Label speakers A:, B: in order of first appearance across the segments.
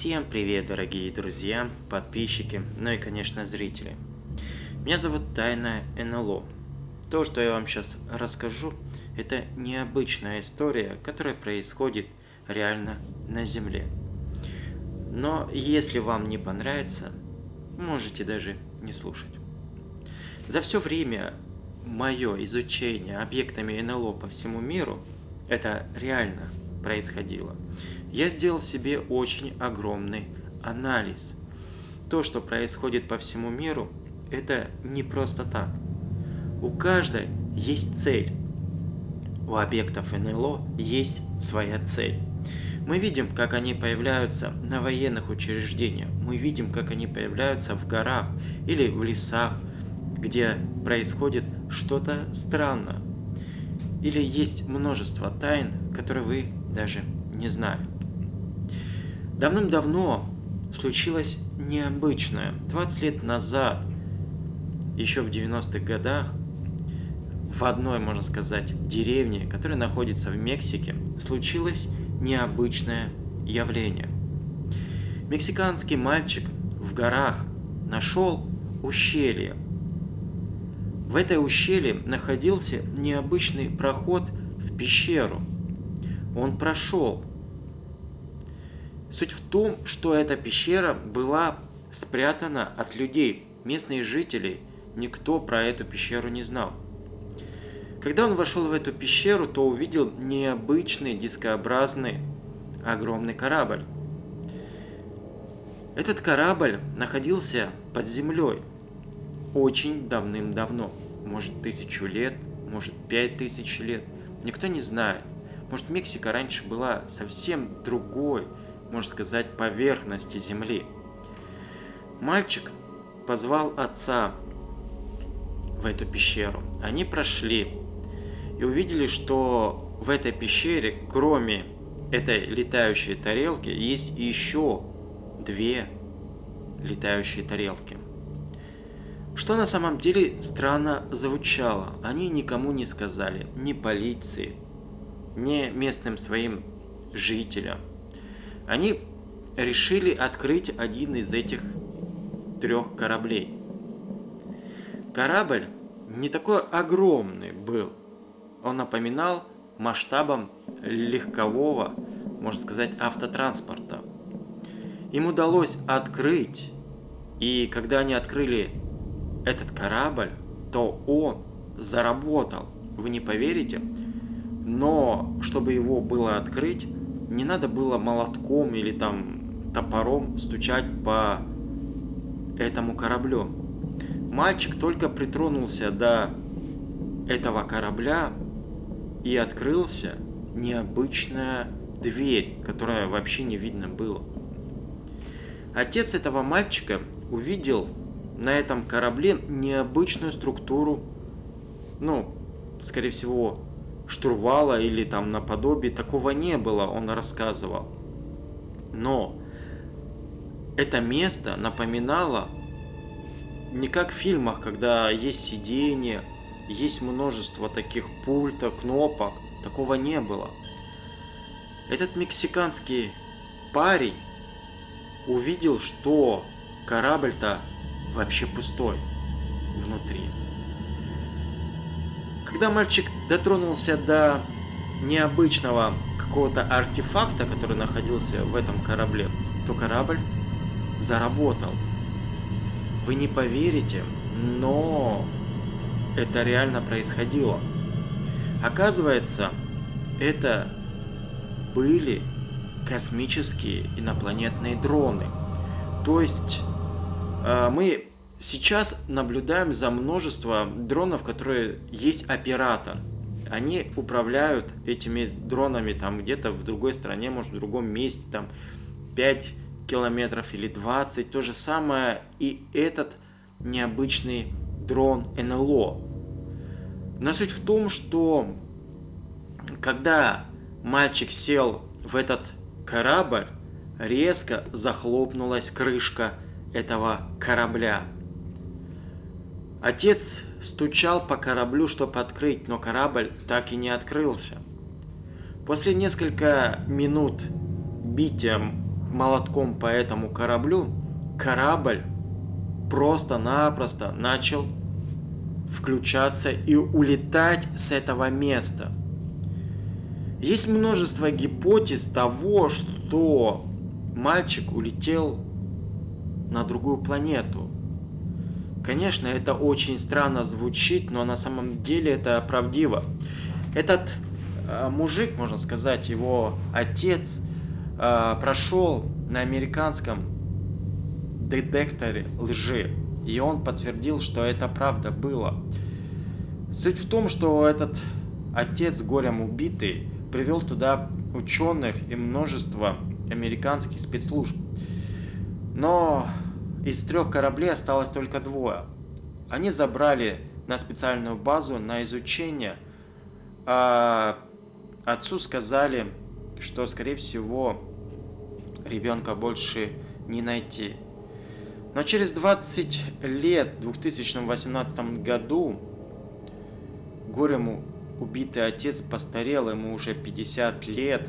A: Всем привет, дорогие друзья, подписчики, ну и, конечно, зрители. Меня зовут Тайна НЛО. То, что я вам сейчас расскажу, это необычная история, которая происходит реально на Земле. Но если вам не понравится, можете даже не слушать. За все время мое изучение объектами НЛО по всему миру, это реально происходило, я сделал себе очень огромный анализ. То, что происходит по всему миру, это не просто так. У каждой есть цель. У объектов НЛО есть своя цель. Мы видим, как они появляются на военных учреждениях. Мы видим, как они появляются в горах или в лесах, где происходит что-то странное. Или есть множество тайн, которые вы даже не знали. Давным-давно случилось необычное. 20 лет назад, еще в 90-х годах, в одной, можно сказать, деревне, которая находится в Мексике, случилось необычное явление. Мексиканский мальчик в горах нашел ущелье. В этой ущелье находился необычный проход в пещеру. Он прошел Суть в том, что эта пещера была спрятана от людей, местных жителей. Никто про эту пещеру не знал. Когда он вошел в эту пещеру, то увидел необычный дискообразный огромный корабль. Этот корабль находился под землей очень давным-давно. Может тысячу лет, может пять тысяч лет. Никто не знает. Может Мексика раньше была совсем другой, можно сказать, поверхности земли. Мальчик позвал отца в эту пещеру. Они прошли и увидели, что в этой пещере, кроме этой летающей тарелки, есть еще две летающие тарелки. Что на самом деле странно звучало. Они никому не сказали, ни полиции, ни местным своим жителям. Они решили открыть один из этих трех кораблей. Корабль не такой огромный был. Он напоминал масштабом легкового, можно сказать, автотранспорта. Им удалось открыть, и когда они открыли этот корабль, то он заработал. Вы не поверите, но чтобы его было открыть, не надо было молотком или там топором стучать по этому кораблю. Мальчик только притронулся до этого корабля и открылся необычная дверь, которая вообще не видно было. Отец этого мальчика увидел на этом корабле необычную структуру, ну, скорее всего, штурвала или там наподобие, такого не было, он рассказывал. Но это место напоминало не как в фильмах, когда есть сиденье, есть множество таких пультов, кнопок, такого не было. Этот мексиканский парень увидел, что корабль-то вообще пустой внутри. Когда мальчик дотронулся до необычного какого-то артефакта, который находился в этом корабле, то корабль заработал. Вы не поверите, но это реально происходило. Оказывается, это были космические инопланетные дроны. То есть мы Сейчас наблюдаем за множеством дронов, которые есть оператор. Они управляют этими дронами там где-то в другой стране, может в другом месте, там 5 километров или 20. То же самое и этот необычный дрон НЛО. Но суть в том, что когда мальчик сел в этот корабль, резко захлопнулась крышка этого корабля. Отец стучал по кораблю, чтобы открыть, но корабль так и не открылся. После нескольких минут бития молотком по этому кораблю, корабль просто-напросто начал включаться и улетать с этого места. Есть множество гипотез того, что мальчик улетел на другую планету. Конечно, это очень странно звучит, но на самом деле это правдиво. Этот э, мужик, можно сказать, его отец э, прошел на американском детекторе лжи. И он подтвердил, что это правда было. Суть в том, что этот отец горем убитый привел туда ученых и множество американских спецслужб. Но из трех кораблей осталось только двое. Они забрали на специальную базу на изучение, а отцу сказали, что, скорее всего, ребенка больше не найти. Но через 20 лет, в 2018 году, горему убитый отец постарел, ему уже 50 лет.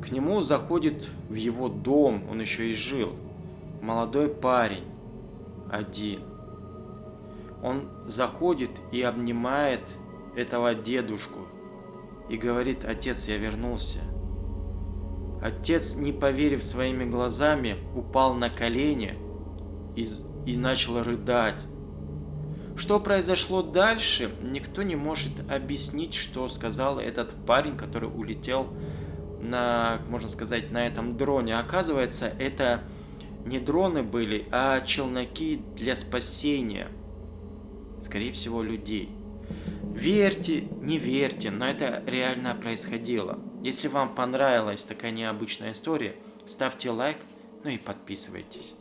A: К нему заходит в его дом, он еще и жил, молодой парень, один. Он заходит и обнимает этого дедушку и говорит, отец, я вернулся. Отец, не поверив своими глазами, упал на колени и, и начал рыдать. Что произошло дальше, никто не может объяснить, что сказал этот парень, который улетел на, можно сказать, на этом дроне. Оказывается, это не дроны были, а челноки для спасения, скорее всего, людей. Верьте, не верьте, но это реально происходило. Если вам понравилась такая необычная история, ставьте лайк, ну и подписывайтесь.